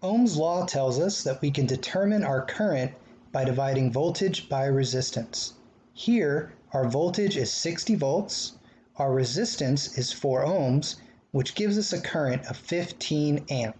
Ohm's law tells us that we can determine our current by dividing voltage by resistance. Here our voltage is 60 volts, our resistance is 4 ohms, which gives us a current of 15 amps.